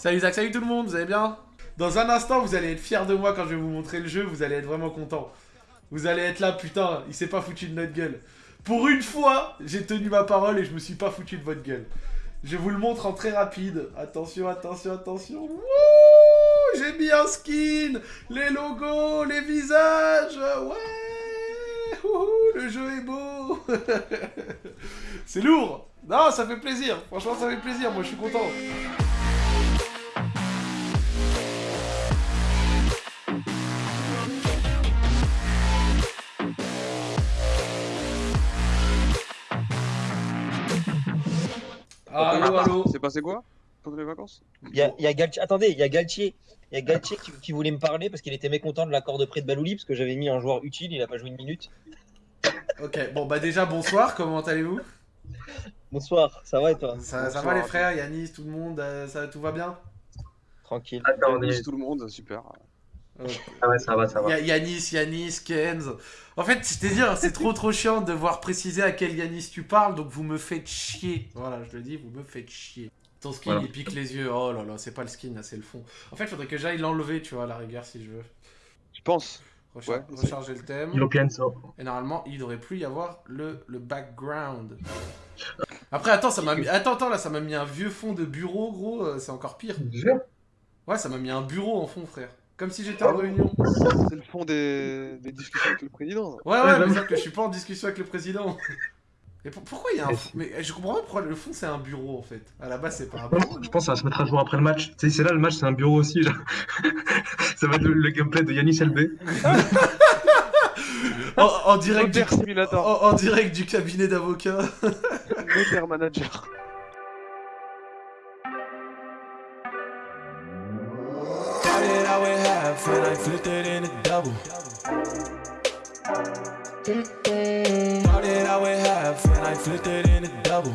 Salut Zach, salut tout le monde, vous allez bien? Dans un instant, vous allez être fiers de moi quand je vais vous montrer le jeu, vous allez être vraiment content. Vous allez être là, putain, il s'est pas foutu de notre gueule. Pour une fois, j'ai tenu ma parole et je me suis pas foutu de votre gueule. Je vous le montre en très rapide. Attention, attention, attention. Wouh J'ai mis un skin Les logos, les visages Ouais Wouhou, Le jeu est beau C'est lourd Non, ça fait plaisir Franchement, ça fait plaisir, moi je suis content Allo, allo C'est passé quoi pendant les vacances Il y a, il y a Galtier. Attendez, il y a Galtier. Il y a Galtier qui, qui voulait me parler parce qu'il était mécontent de l'accord de prêt de Balouli parce que j'avais mis un joueur utile, il a pas joué une minute. Ok, bon bah déjà bonsoir, comment allez-vous? Bonsoir, ça va et toi? Ça, ça va les frères, Yanis, tout le monde, euh, ça, tout va bien? Tranquille. Attends, on Yanis, est... tout le monde, super. Ah ouais, ça va, ça va. Ya- Yanis, Yanis, Kenz. En fait, je t'ai dit, hein, c'est trop trop chiant de devoir préciser à quel Yanis tu parles, donc vous me faites chier. Voilà, je le dis, vous me faites chier. Ton skin, Voilà. il pique les yeux. Oh là là, c'est pas le skin, là, c'est le fond. En fait, faudrait que j'aille l'enlever, tu vois, à la rigueur, si je veux. Je pense. Ouais, recharger le thème. European. Et normalement, il devrait plus y avoir le, le background. Après, attends, ça m'a mis... Attends, attends, là, ça m'a mis un vieux fond de bureau, gros. euh, c'est encore pire. Ouais, ça m'a mis un bureau en fond, frère. Comme si j'étais en réunion. C'est le fond des... des discussions avec le président. Ouais, ouais, Ouais, mais que je suis pas en discussion avec le président. Et pour- pourquoi il y a un Mais fond Mais je comprends pas pourquoi le fond c'est un bureau en fait. À la base, c'est pas un bureau. Je pense que ça va se mettre à jour après le match. Tu sais, c'est là le match, c'est un bureau aussi. genre. ça va être le, le gameplay de Yanis LB. En, en direct, du, en, en direct du cabinet d'avocat. Manager. Half and I flipped it in a double. Started out with half and I flipped it in a double.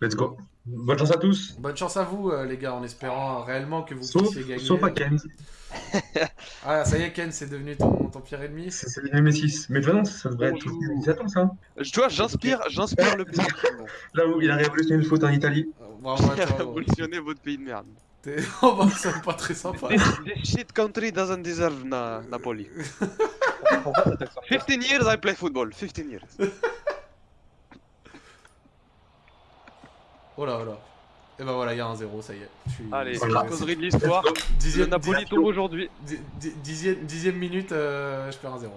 Let's go. Bonne chance à tous. Bonne chance à vous, euh, les gars, en espérant réellement que vous Sauf, puissiez gagner. sauf à Kenz. Ah, ça y est, Ken, c'est devenu ton, ton pire ennemi. C'est le M6. Mais façon, ça devrait être tout. Ils attendent ça. Je- Tu vois, j'inspire, j'inspire le pays. Là où il a révolutionné le foot en Italie. Bravo Il a révolutionné votre pays de merde. Oh bah, c'est pas très sympa. This, shit country doesn't deserve na Napoli. Pourquoi cet accent 15 years I play football. 15 years. Oh là, oh là. Et bah voilà, il y a un 0, ça y est. Je suis- Allez, c'est- Voilà. la causerie de l'histoire. Le Dixième, Napoli tombe aujourd'hui. Di- di- dixième, dixième minute, euh, je perds un 0.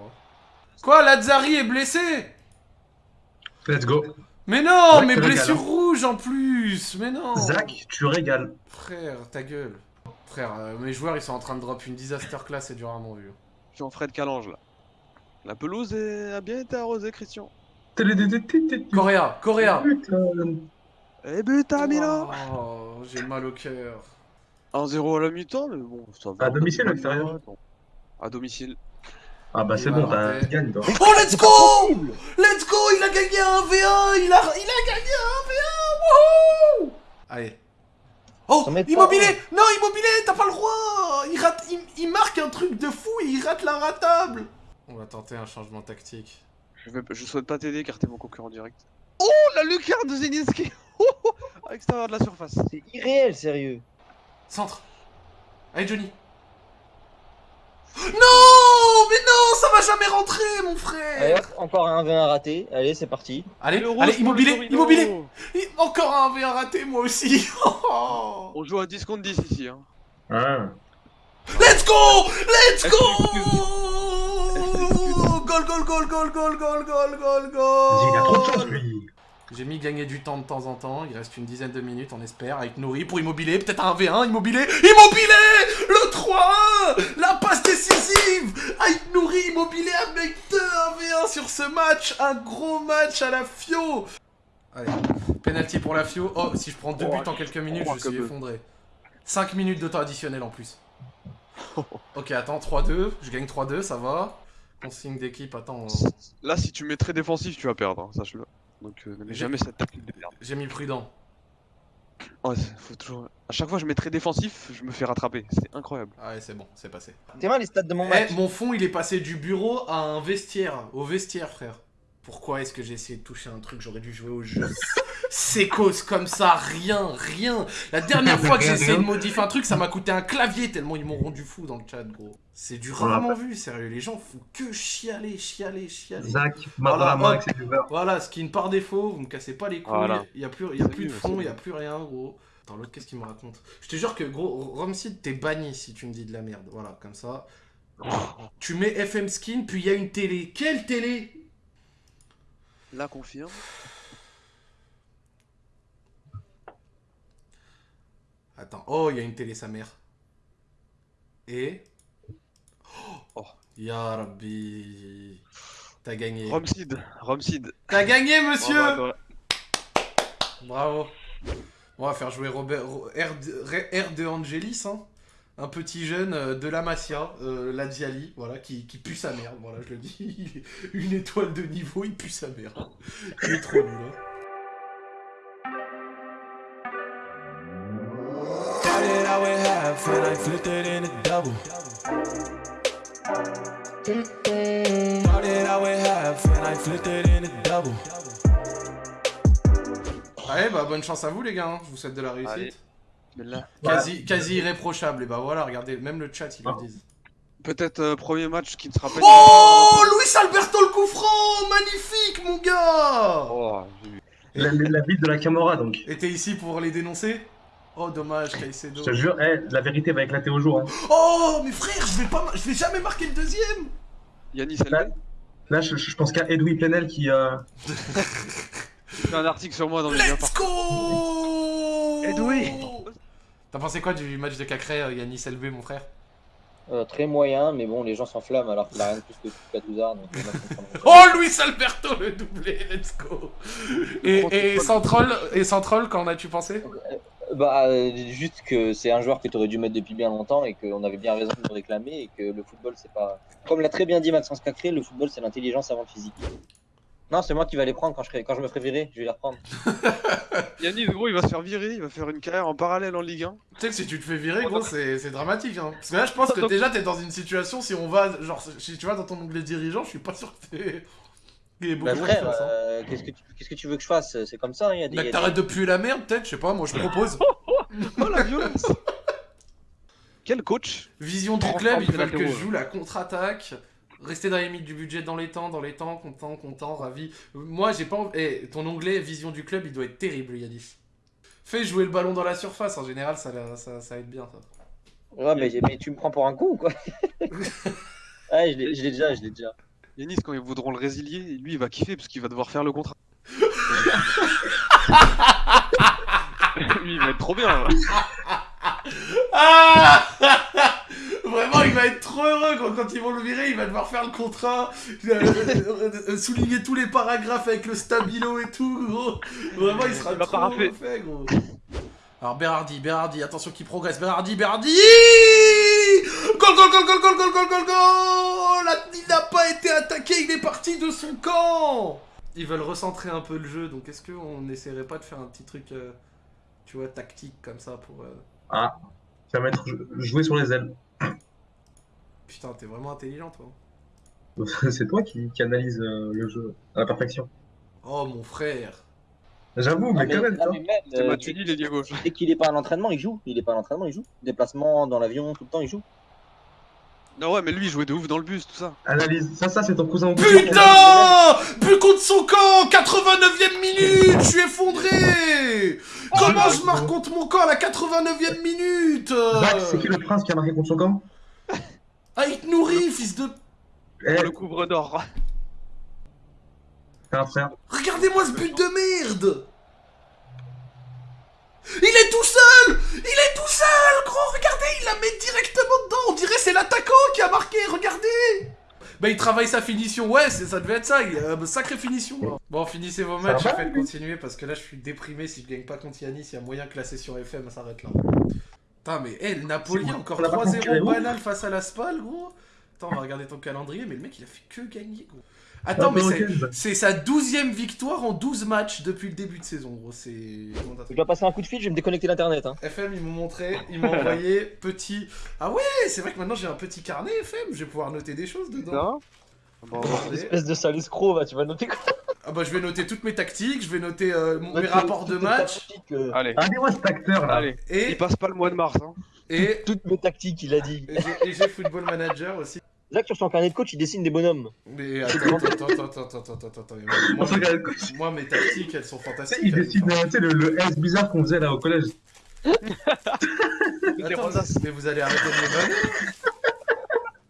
Quoi, Lazzari est blessé? Let's go. Mais non, mais blessure rouge en plus Mais non Zach, tu régales. Frère, ta gueule. Frère, euh, mes joueurs ils sont en train de drop une disaster class, c'est du rarement vu. Je suis en Fred Calange là. La pelouse est- a bien été arrosée, Christian. Coréa, Coréa Putain. Eh but à Milan Oh, j'ai mal au cœur. 1-0 à la mi-temps, mais bon, ça va. À domicile ou à l'extérieur À domicile. Ah bah c'est bon, va t'as- toi. Oh, let's go Let's go Il a gagné un V1 Il a, il a gagné un V1 Wouhou Allez. Oh. Immobilier Non, immobilier, t'as pas le droit il, rate, il, il marque un truc de fou et il rate la ratable On va tenter un changement tactique. Je, vais, je souhaite pas t'aider car t'es mon concurrent direct. Oh, la lucarne de Zelinski À l'extérieur de la surface. C'est irréel, sérieux. Centre Allez, Johnny Non Mais non Ça va jamais rentrer, mon Allez, frère hop, encore un 1v1 raté. Allez, c'est parti. Allez, Le allez, immobilier. Immobilier Encore un V1 raté, moi aussi Oh. On joue à 10 contre 10 ici. Hein. Ah. Let's go Let's go Goal, goal, goal, goal, goal, goal, goal, goal, Vas-y, il a trop de chance goal lui. J'ai mis gagner du temps de temps en temps, il reste une dizaine de minutes, on espère, avec Nourri pour Immobilier, peut-être un V1, Immobilier Immobilier 3-1 La passe décisive Avec Nourri, Immobilier avec 2 1v1 sur ce match Un gros match à la Fio Allez, penalty pour la Fio. Oh, si je prends deux Oh, buts en quelques minutes, oh, je suis effondré. 5 minutes de temps additionnel en plus. Ok, attends, 3-2, je gagne 3-2, ça va. Consigne d'équipe, attends, euh, Là, si tu mets très défensif, tu vas perdre. hein, Sache-le. Donc, euh, jamais cette tactique de merde. j'ai mis prudent. Ouais, c'est- faut toujours. À chaque fois, je mets très défensif, je me fais rattraper. C'est incroyable. Ah ouais, c'est bon, c'est passé. T'es mal les stats de mon Eh, match. mon fond, il est passé du bureau à un vestiaire. Au vestiaire, frère. Pourquoi est-ce que j'ai essayé de toucher un truc J'aurais dû jouer au jeu. C'est cause comme ça, rien, rien. La dernière fois que j'ai essayé de modifier un truc, ça m'a coûté un clavier tellement ils m'ont rendu fou dans le chat, gros. C'est du Voilà. rarement vu, sérieux. Les gens font que chialer, chialer, chialer. Zach, Voilà, la main hop. avec ses viewers. Voilà, skin par défaut, vous me cassez pas les couilles. Voilà. Il y a plus, il y a plus de fond, il y a plus rien, gros. Attends, l'autre, qu'est-ce qu'il me raconte? Je te jure que, gros, Romseed, t'es banni si tu me dis de la merde. Voilà, comme ça. Tu mets FM skin, puis il y a une télé. Quelle télé? Là, confirme. Attends, oh, il y a une télé, sa mère. Et? Oh. Ya Rabbi. T'as gagné. Romseed, Romseed. T'as gagné, monsieur Bravo. On va faire jouer Robert, Ro- R, R de Angelis, hein un petit jeune euh, de la Masia, euh, la Diali, voilà, qui, pue sa mère, voilà, je le dis, une étoile de niveau, il pue sa mère. Il est trop nul. Allez, bah bonne chance à vous les gars, hein. je vous souhaite de la réussite. Quasi, quasi irréprochable, et bah voilà, regardez, même le chat, ils le Ah. disent. Peut-être euh, premier match qui ne sera pas. Oh Luis Alberto le coup franc Magnifique, mon gars Oh. La, la ville de la Camorra, donc. Et t'es ici pour les dénoncer? Oh, dommage, Caicedo. Je te jure, eh, la vérité va éclater au jour. hein. Oh, mais frère, je vais pas, je vais jamais marquer le deuxième. Yanis Là, là, je, je pense qu'à Edoui Plenel qui. euh, il fait un article sur moi dans les Let's go Edoui. T'as pensé quoi du match de Cacré, euh, Yanis LB, mon frère? Euh, très moyen, mais bon, les gens s'enflamment alors qu'il a rien de plus que comprends. Oh, Luis Alberto, le doublé, let's go Et, et sans troll, et sans troll, qu'en as-tu pensé? Bah, euh, juste que c'est un joueur que tu aurais dû mettre depuis bien longtemps et qu'on avait bien raison de le réclamer et que le football, c'est pas. Comme l'a très bien dit Maxence Cacré, le football, c'est l'intelligence avant le physique. Non, c'est moi qui vais les prendre quand je, quand je me ferai virer, je vais les reprendre. Yanis, gros, il va se faire virer, il va faire une carrière en parallèle en Ligue 1. Tu sais que si tu te fais virer, gros, c'est c'est dramatique. Hein. Parce que là, je pense que déjà, t'es dans une situation, si on va, genre, si tu vas dans ton onglet dirigeant, je suis pas sûr que t'es. Il est beaucoup Bah, frère, euh, qu'est-ce que tu qu'est-ce que tu veux que je fasse? C'est comme ça, hein, il y a des. Bah, t'arrêtes des- de puer la merde, peut-être, je sais pas, moi je propose. Oh la violence Quel coach? Vision du club, ils veulent que je joue la contre-attaque. Rester dans les limites du budget dans les temps, dans les temps, content, content, ravi. Moi, j'ai pas envie. Eh, ton onglet vision du club, il doit être terrible, Yanis. Fais jouer le ballon dans la surface, en général, ça, ça, ça aide bien, ça. Ouais, mais, mais tu me prends pour un con ou quoi Ouais, je l'ai je l'ai déjà, je l'ai déjà. Yanis, quand ils voudront le résilier, lui, il va kiffer parce qu'il va devoir faire le contrat. lui, il va être trop bien. là. Vraiment, il va être trop heureux quand, quand ils vont le virer, il va devoir faire le contrat, euh, euh, euh, souligner tous les paragraphes avec le stabilo et tout, gros. Vraiment, il sera Il trop gros. Alors Berardi, Berardi, attention qui progresse, Berardi, Berardi Goal, goal, goal, goal, goal, goal, goal, goal, goal Il n'a pas été attaqué, il est parti de son camp Ils veulent recentrer un peu le jeu, donc est-ce qu'on n'essaierait pas de faire un petit truc, euh, tu vois, tactique comme ça pour... euh, Ah, ça va mettre jouer sur les ailes. Putain, t'es vraiment intelligent, toi. C'est toi qui, qui analyse euh, le jeu à la perfection. Oh, mon frère. J'avoue, Non, mais quand même, mais même, C'est euh, l'ailier gauche. dès qu'il est pas à l'entraînement, il joue. Il est pas à l'entraînement, il joue. Déplacement dans l'avion, tout le temps, il joue. Non, ouais, mais lui, il jouait de ouf dans le bus, tout ça. Analyse. Ça, ça, c'est ton cousin au Putain But contre son camp 89ème minute Je suis effondré Comment je marque contre mon camp à la 89ème minute? Zach, c'est qui le prince qui a marqué contre son camp? Ah, il te nourrit, fils de... Eh, le couvre d'or. Regardez-moi ce but de merde. Il est tout seul Il est tout seul, gros Regardez, il la met directement dedans. On dirait c'est l'attaquant qui a marqué, regardez. Bah il travaille sa finition, ouais, ça devait être ça, il, euh, sacrée finition Bon, finissez vos matchs, je vais continuer, parce que là je suis déprimé, si je gagne pas contre Yanis, il y a moyen que la session FM s'arrête là. Putain, mais le Napoli, encore on l'a pas 3-0 conquéré, banal face à la Spal, gros Attends, on va regarder ton calendrier, mais le mec il a fait que gagner, gros Attends, Ah, mais bah, c'est... sa douzième victoire en 12 matchs depuis le début de saison, gros. Je dois passer un coup de fil, je vais me déconnecter d'internet. Hein. FM, ils m'ont montré, ils m'ont envoyé petit. Ah ouais, c'est vrai que maintenant j'ai un petit carnet FM, je vais pouvoir noter des choses dedans. Bon, Attendez. Espèce de sale escroc, va, tu vas noter quoi? Ah bah je vais noter toutes mes tactiques, je vais noter euh, mon- mes rapports de match euh, Allez, Regardez-moi cet acteur là. allez. Il passe pas le mois de mars. Hein. et, Toutes mes tactiques, il a dit. et j'ai- Football Manager aussi. Zach, sur son carnet de coach, il dessine des bonhommes. Mais attends, attends, attends, attends, attends, attends, attends, Moi. Tu moi, mes tactiques, elles sont fantastiques. il dessine euh, tu sais, le, le S bizarre qu'on faisait là au collège. Attends, mais vous allez arrêter de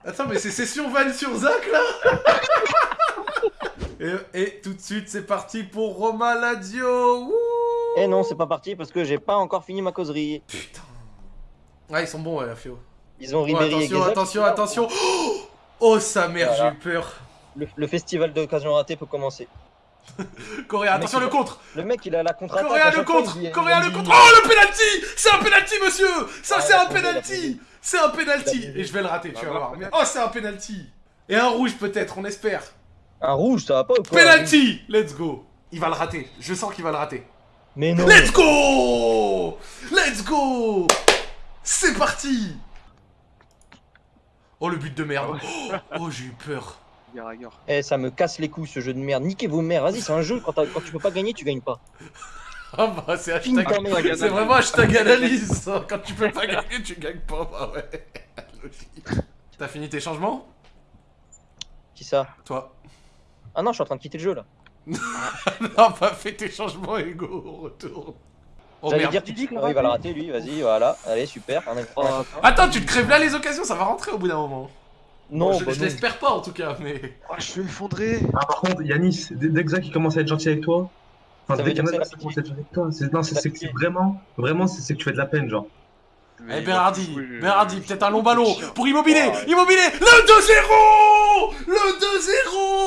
me Attends, mais c'est session vanne sur Zach là et, et tout de suite, c'est parti pour Roma Wouh Eh non, c'est pas parti parce que j'ai pas encore fini ma causerie. Putain. Ah, ils sont bons, ouais, Fio. Ils ont Oh, Ribéry et attention, attention, attention Oh, Oh, sa mère, Voilà. j'ai eu peur. Le, le festival d'occasion ratée peut commencer. Coréa, attention, le contre Le mec, il a la contre-attaque. Coréa, le fois, contre dit- Coréa, le contre Oh, le penalty C'est un penalty, monsieur Ça, Ah, c'est un penalty. C'est un penalty. Et je vais le rater, tu Ah, vas bah, voir. Oh, c'est un penalty Et un rouge, peut-être, on espère. Un rouge, ça va pas ou quoi Penalty Let's go Il va le rater. Je sens qu'il va le rater. Mais non. Let's go Let's go C'est parti Oh, le but de merde. Oh, oh, j'ai eu peur. Gare à gare. Eh, ça me casse les couilles ce jeu de merde. Niquez vos mères. Vas-y, c'est un jeu. Quand, tu peux pas gagner, tu gagnes pas. Ah bah, c'est hashtag... C'est vraiment hashtag analyse. Quand tu peux pas gagner, tu gagnes pas. Bah ouais. T'as fini tes changements? Qui ça? Toi Ah non, je suis en train de quitter le jeu là. Non, pas fait tes changements égaux. On retourne. Oh J'allais dire, tu dis que il va le rater lui. Vas-y, voilà. Allez, super. Un- un- Oh, Attends, tu te crèves là les occasions, ça va rentrer au bout d'un moment. Non, Bon, je bah je l'espère pas en tout cas, mais. oh, je suis effondré. Ah, par contre, Yanis, dès dès que Zach il commence à être gentil avec toi, enfin, dès qui commence à être gentil avec toi, c'est non, c'est- que c'est vraiment, vraiment, c'est que tu fais de la peine, genre. Eh Berardi, Oui, Berardi, peut-être un long ballon pour Immobilier, Ah ouais. Immobilier, le 2-0 Le 2-0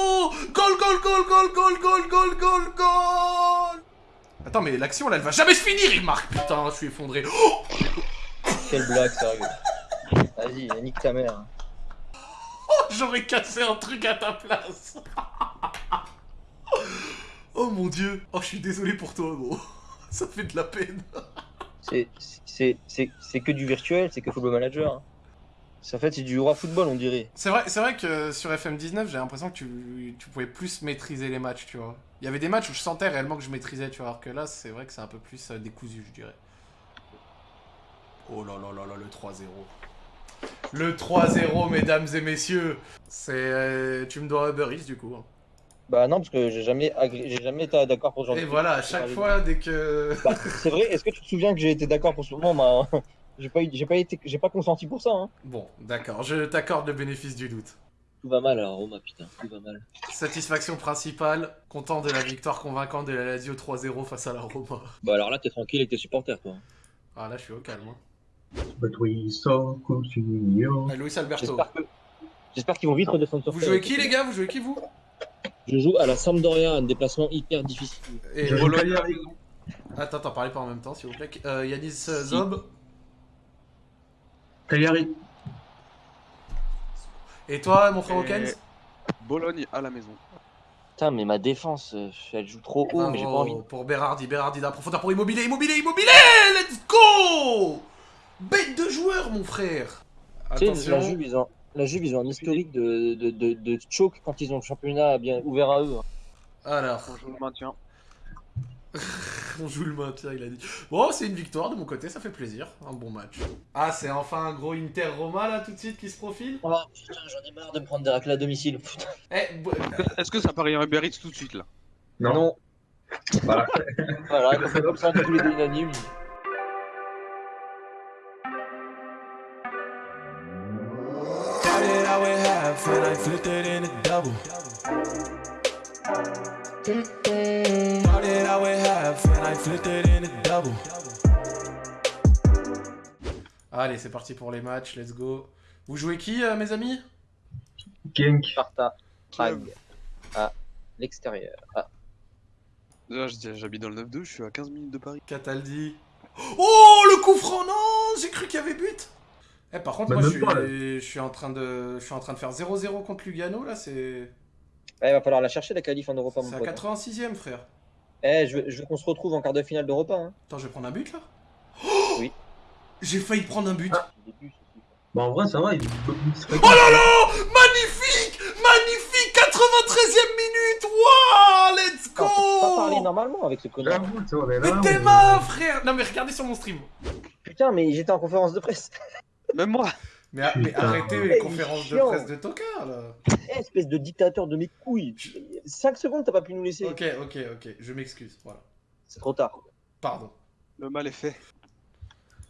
Goal, goal, goal, goal, goal, goal, goal, goal, goal Attends, mais l'action là, elle va jamais se finir, il marque, putain, je suis effondré. Oh Quelle blague, sérieux. Vas-y, nique ta mère. J'aurais cassé un truc à ta place. oh mon dieu. Oh, je suis désolé pour toi, gros. Ça fait de la peine. C'est- C'est c'est- c'est que du virtuel, c'est que Football Manager. hein. C'est- En fait, c'est du roi football, on dirait. C'est vrai, c'est vrai que sur FM19, j'ai l'impression que tu, tu pouvais plus maîtriser les matchs, tu vois. Il y avait des matchs où je sentais réellement que je maîtrisais, tu vois. Alors que là, c'est vrai que c'est un peu plus euh, décousu, je dirais. Oh là là là là, le 3-0. Le 3-0, mesdames et messieurs. C'est. euh, tu me dois Uber Eats, du coup. hein. Bah non, parce que j'ai jamais, agré- j'ai jamais été d'accord pour ce genre Et voilà, à chaque fois, dès que. Bah, c'est vrai, est-ce que tu te souviens que j'ai été d'accord pour ce moment bah, J'ai pas, eu- j'ai pas, été, j'ai pas consenti pour ça. Hein. Bon, d'accord, je t'accorde le bénéfice du doute. Tout va mal alors, Roma, putain, tout va mal. Satisfaction principale, content de la victoire convaincante de la Lazio 3-0 face à la Roma. Bah alors là, t'es tranquille avec tes supporters, toi. Ah là, je suis au calme. hein. Ah, Luis Alberto. J'espère que... J'espère qu'ils vont vite redescendre sur Vous jouez qui, les gars? Vous jouez qui, vous? Je joue à la Sampdoria, un déplacement hyper difficile. Et. Attends, attends, parlez pas en même temps, s'il vous plaît. Euh, Yanis Zob. Cagliari. Et toi, mon frère Et- Hawkins Bologne à la maison. Putain, mais ma défense, euh, elle joue trop haut, mais j'ai pas envie. Pour Berardi, Berardi d'un profondeur pour Immobilier, Immobilier, Immobilier Let's go Bête de joueur, mon frère Tu sais, la. Juve, ils ont, la Juve, ils ont un historique de, de, de, de choke quand ils ont le championnat bien ouvert à eux. hein. Alors, On joue le maintien. on joue le maintien, il a dit. Bon, c'est une victoire de mon côté, ça fait plaisir. Un bon match. Ah, c'est enfin un gros Inter-Roma, là, tout de suite, qui se profile Oh putain, j'en ai marre de me prendre des raclés à domicile. Putain. Eh, bo- Est-ce que ça paraît un Uber Eats tout de suite là? Non. Voilà. Voilà, comme ça, on est tous les deux unanimes. Started out with half and I flipped it in a double. Started out with half and I flipped it in a double. Allez, c'est parti pour les matchs, let's go. Vous jouez qui, euh, mes amis? Genk. Sparta, Prague, à l'extérieur. Ah, Là, je- j'habite dans le 9-2, je suis à 15 minutes de Paris. Cataldi. Oh, le coup franc, non J'ai cru qu'il y avait but Eh, par contre, Bah, moi, je suis, pas, là. je suis en train de, je suis en train de faire 0-0 contre Lugano, là, c'est... Ouais, il va falloir la chercher la qualif en Europa, mon C'est à pote. 86ème, frère. Eh, je veux, je veux qu'on se retrouve en quart de finale d'Europa. Hein. Attends, je vais prendre un but, là? Oui. J'ai failli prendre un but. Tout. Bah, en vrai, ça va. Il... Oh là là Magnifique Magnifique 93ème minute Wouah Let's Non, on peut pas parler go normalement avec ce connard. Mais t'es ma frère Non mais regardez sur mon stream Putain, mais j'étais en conférence de presse. Même moi. Mais, a- mais Putain. arrêtez Mais les conférences de presse de tocard là Eh, espèce de dictateur de mes couilles. 5 secondes, t'as pas pu nous laisser. Ok, ok, ok, je m'excuse, voilà. C'est trop tard. Pardon. Le mal est fait.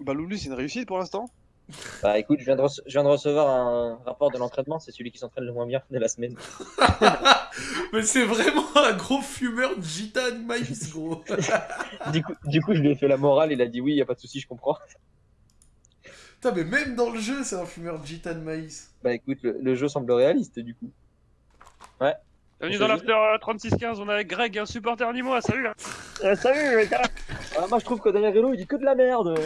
Bah Loulou, c'est une réussite pour l'instant. Bah écoute, je viens de, rece- je viens de recevoir un rapport de l'entraînement. C'est celui qui s'entraîne le moins bien de la semaine. Mais c'est vraiment un gros fumeur de gitane maïs, gros Du coup, du coup, je lui ai fait la morale. Il a dit oui, y a pas de souci, je comprends. Putain, mais même dans le jeu, c'est un fumeur de gitane maïs. Bah écoute, le, le jeu semble réaliste du coup. Bienvenue dans l'after euh, 3615, on est avec Greg, un supporter nîmois, salut là salut les gars ah, Moi je trouve que derrière Hello il dit que de la merde.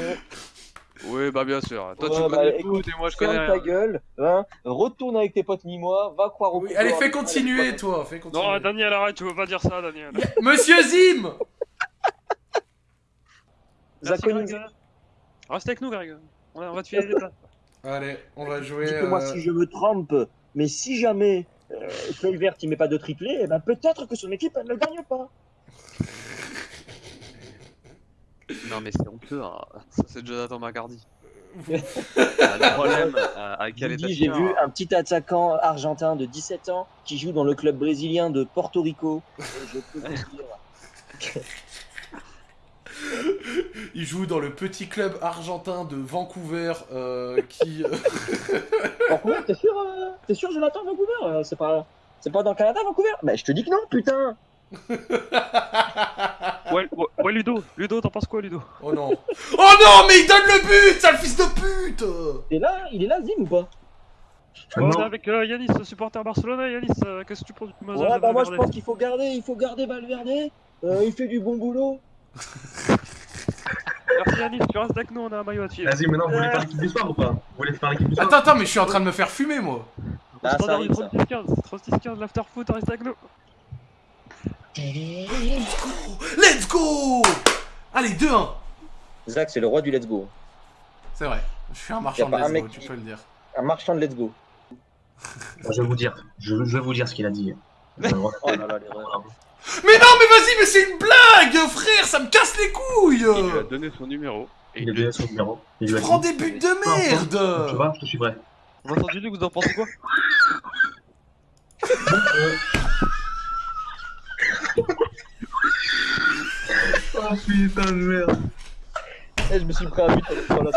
Oui, bah bien sûr. Toi, Ouais, tu bah, connais écoute, tout et moi, je connais Ferme ta gueule, hein, retourne avec tes potes mi-mois, va croire au Oui, allez, fais continuer, toi, fais continuer. Non, Daniel, arrête, tu veux pas dire ça, Daniel. Monsieur Zim Merci, Greg. Reste avec nous, Greg. On va on va te filer places. Allez, on va jouer... Dites-moi euh, si je me trompe, mais si jamais euh, Kluivert il met pas de triplé, eh ben peut-être que son équipe elle ne gagne pas. Non, mais c'est honteux. hein. Ça, c'est Jonathan McCarty. Ah, le problème, euh, à quel état j'ai vu un petit attaquant argentin de 17 ans qui joue dans le club brésilien de Porto Rico. Et je peux vous dire, Il joue dans le petit club argentin de Vancouver, euh, qui... euh, Vancouver, t'es sûr, euh, t'es sûr Jonathan Vancouver Euh, C'est pas, c'est pas dans le Canada Vancouver? Bah je te dis que non, putain. Ouais, ouais, ouais, Ludo, Ludo, t'en penses quoi, Ludo? Oh non Oh non, mais il donne le but, sale fils de pute Et là, il est là, Zim ou pas? On est avec euh, Yanis, supporter Barcelone. Yanis, euh, qu'est-ce que tu penses du Mozart Ouais, bah moi je pense qu'il faut garder, il faut garder Valverde. Euh, il fait du bon boulot. Merci Yanis, tu restes avec nous, on a un maillot à te filer. Vas-y, maintenant, vous voulez faire l'équipe du soir ou pas Vous voulez faire l'équipe du soir Attends, attends, mais je suis en train de me faire fumer, moi Ah, ça arrive, ça. 36-15, 36-15, l'after foot, reste avec nous. Let's go Allez, 2-1 Zach, c'est le roi du let's go. C'est vrai, je suis un marchand de let's mec go, tu peux le dire. Un marchand de let's go. Je vais vous dire. Je, vais vous dire ce qu'il a dit. Euh, Oh là là, l'erreur. Mais non, mais vas-y, mais c'est une blague, frère, ça me casse les couilles Il lui a donné son numéro. Et Il il a lui a donné son numéro. Il lui a dit. Prends des buts de Tu merde vois, je te suivrai. Vincent Duluc, vous en pensez quoi? Oh putain de merde. Eh, je me suis pris un but avec toi là.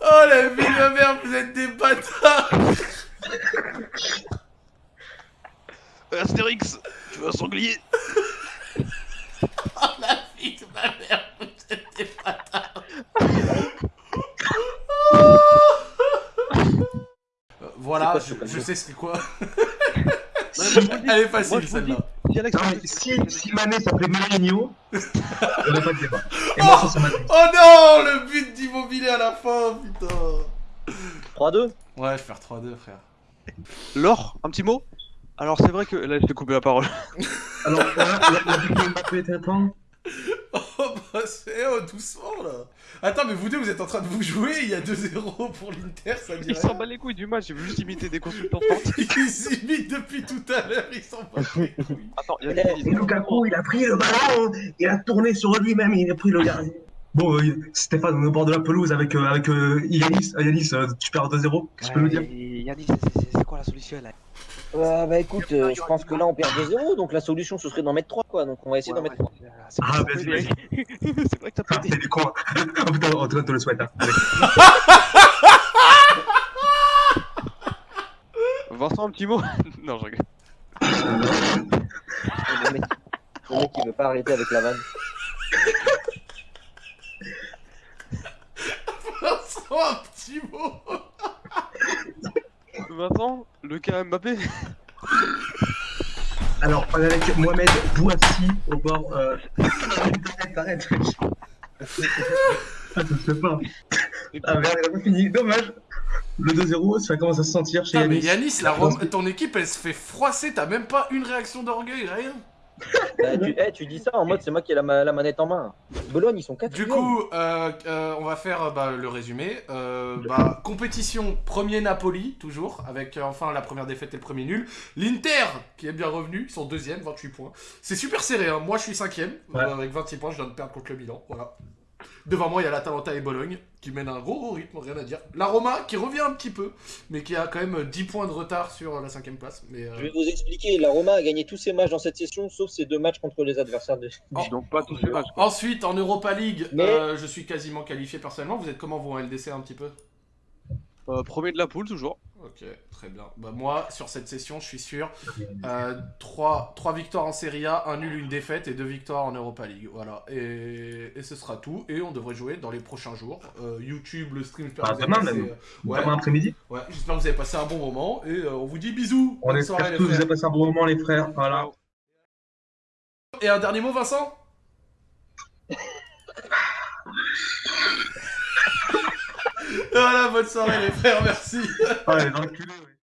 Oh la vie de ma mère, vous êtes des bâtards Astérix Tu veux un sanglier Oh la vie de ma mère, vous êtes des bâtards Euh, Voilà, quoi je, ce je sais c'est quoi. Elle est facile celle-là. Non, mais si, si Mané s'appelait Mourinho, on aurait pas de débat. Et Oh moi, ça, c'est Mané. Oh non, le but d'immobilier à la fin, putain 3-2 Ouais, je perds 3-2, frère. Laure, un petit mot? Alors, c'est vrai que. Là, je t'ai coupé la parole. Alors, là, la, la vidéo Mbappé était temps. Oh bah c'est oh, doucement là Attends mais vous deux vous êtes en train de vous jouer, il y a 2-0 pour l'Inter, ça dit Il s'en bat les couilles du match, j'ai vu juste imiter des consultants sportifs. Ils s'imitent depuis tout à l'heure, ils s'en battent les couilles. Attends, il y a des. Et Lukaku, il a pris le ballon, il a tourné sur lui-même, il a pris le gardien. Bon, euh, Stéphane, on est au bord de la pelouse avec, euh, avec euh, Yanis. Euh, Yanis, euh, tu perds 2-0. Qu'est-ce que tu peux nous dire Yanis, c'est quoi la solution là? Euh, Bah écoute, euh, je pense que là on perd 2-0, donc la solution ce serait d'en mettre 3 quoi, donc on va essayer d'en mettre 3. Ah, vas-y, vas-y. C'est vrai que t'as Ah, pas t'es putain, en tout cas, te le souhaite. Hein. Vincent, un petit mot Non, je rigole. Le mec, le mec il veut pas arrêter avec la vanne. Un petit mot Vincent, le cas Mbappé Alors, on est avec Mohamed Bouassi au bord. Euh... Arrête, arrête. Ah, ça se fait pas. Ah merde, il a pas fini. Dommage. Le 2-0, ça commence à se sentir chez Putain mais Yanis. Yanis, la Rome- ton équipe elle se fait froisser, t'as même pas une réaction d'orgueil, rien Bah, tu, eh, tu dis ça en mode c'est moi qui ai la, ma- la manette en main. Bologne, ils sont quatre. Du coup, euh, euh, on va faire euh, bah, le résumé. Euh, bah, compétition, premier Napoli, toujours, avec enfin la première défaite et le premier nul. L'Inter, qui est bien revenu, ils sont deuxième, 28 points. C'est super serré, hein. moi je suis cinquième, Ouais. avec 26 points, je viens de perdre contre le Milan, voilà. Devant moi, il y a l'Atalanta et Bologne, qui mènent un gros gros rythme, rien à dire. La Roma, qui revient un petit peu, mais qui a quand même 10 points de retard sur la cinquième place. Mais, euh, Je vais vous expliquer, la Roma a gagné tous ses matchs dans cette session, sauf ses deux matchs contre les adversaires de. Oh. Donc pas tous les matchs. quoi. Ensuite, en Europa League, Mais- euh, je suis quasiment qualifié personnellement. Vous êtes comment vous en LDC un petit peu? Euh, premier de la poule toujours. Ok, très bien. Bah moi, sur cette session, je suis sûr. 3, victoires en Serie A, un nul, une défaite et 2 victoires en Europa League. Voilà. Et, et ce sera tout. Et on devrait jouer dans les prochains jours. Euh, YouTube, le stream, j'espère Ah, demain passé, même. euh, ouais, Demain après-midi. ouais, j'espère que vous avez passé un bon moment. Et euh, on vous dit bisous. On Bonne soirée, espère les que vous avez passé un bon moment, les frères. Voilà. Et un dernier mot, Vincent? Voilà, bonne soirée, les frères. Merci. Ah.